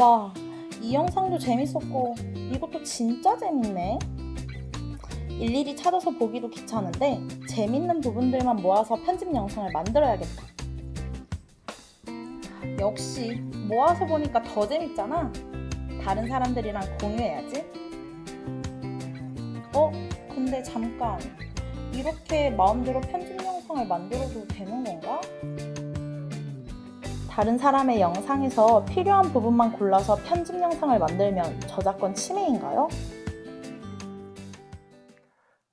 와, 이 영상도 재밌었고 이것도 진짜 재밌네. 일일이 찾아서 보기도 귀찮은데 재밌는 부분들만 모아서 편집 영상을 만들어야겠다. 역시 모아서 보니까 더 재밌잖아. 다른 사람들이랑 공유해야지. 어? 근데 잠깐. 이렇게 마음대로 편집 영상을 만들어도 되는 건가? 다른 사람의 영상에서 필요한 부분만 골라서 편집 영상을 만들면 저작권 침해인가요?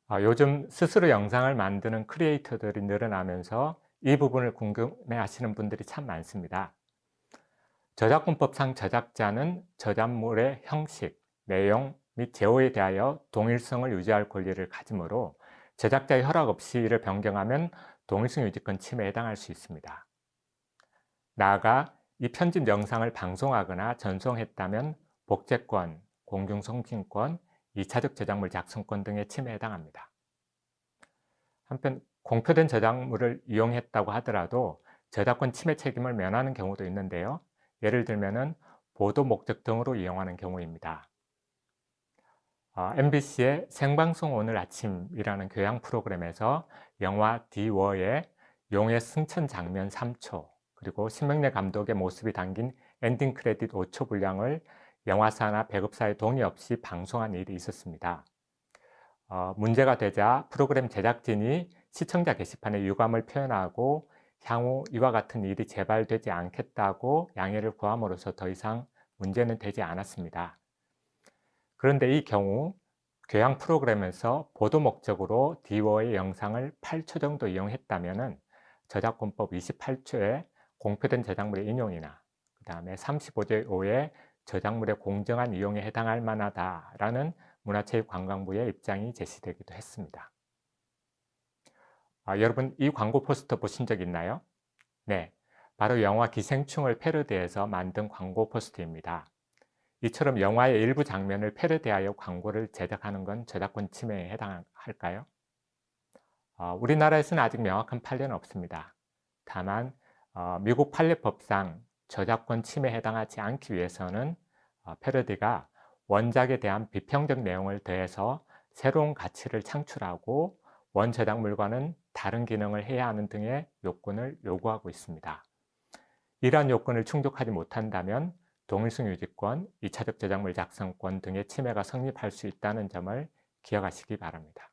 아, 요즘 스스로 영상을 만드는 크리에이터들이 늘어나면서 이 부분을 궁금해 하시는 분들이 참 많습니다. 저작권법상 저작자는 저작물의 형식, 내용 및 제호에 대하여 동일성을 유지할 권리를 가지므로 제작자의 허락 없이 이를 변경하면 동일성 유지권 침해에 해당할 수 있습니다. 나아가 이 편집 영상을 방송하거나 전송했다면 복제권, 공중송신권, 2차적 저작물 작성권 등의 침해에 해당합니다. 한편 공표된 저작물을 이용했다고 하더라도 저작권 침해 책임을 면하는 경우도 있는데요. 예를 들면 보도 목적 등으로 이용하는 경우입니다. 어, MBC의 생방송 오늘 아침이라는 교양 프로그램에서 영화 디워의 용의 승천 장면 3초 그리고 심형래 감독의 모습이 담긴 엔딩 크레딧 5초 분량을 영화사나 배급사의 동의 없이 방송한 일이 있었습니다. 어, 문제가 되자 프로그램 제작진이 시청자 게시판에 유감을 표현하고 향후 이와 같은 일이 재발되지 않겠다고 양해를 구함으로써 더 이상 문제는 되지 않았습니다. 그런데 이 경우 교양 프로그램에서 보도 목적으로 디워의 영상을 8초 정도 이용했다면 저작권법 28초에 공표된 저작물의 인용이나 그 다음에 35조 5의 저작물의 공정한 이용에 해당할 만하다라는 문화체육관광부의 입장이 제시되기도 했습니다. 아, 여러분 이 광고 포스터 보신 적 있나요? 네, 바로 영화 기생충을 패러디해서 만든 광고 포스터입니다. 이처럼 영화의 일부 장면을 패러디하여 광고를 제작하는 건 저작권 침해에 해당할까요? 어, 우리나라에서는 아직 명확한 판례는 없습니다. 다만 어, 미국 판례법상 저작권 침해에 해당하지 않기 위해서는 어, 패러디가 원작에 대한 비평적 내용을 더해서 새로운 가치를 창출하고 원저작물과는 다른 기능을 해야 하는 등의 요건을 요구하고 있습니다. 이러한 요건을 충족하지 못한다면 동일성 유지권, 2차적 저작물 작성권 등의 침해가 성립할 수 있다는 점을 기억하시기 바랍니다.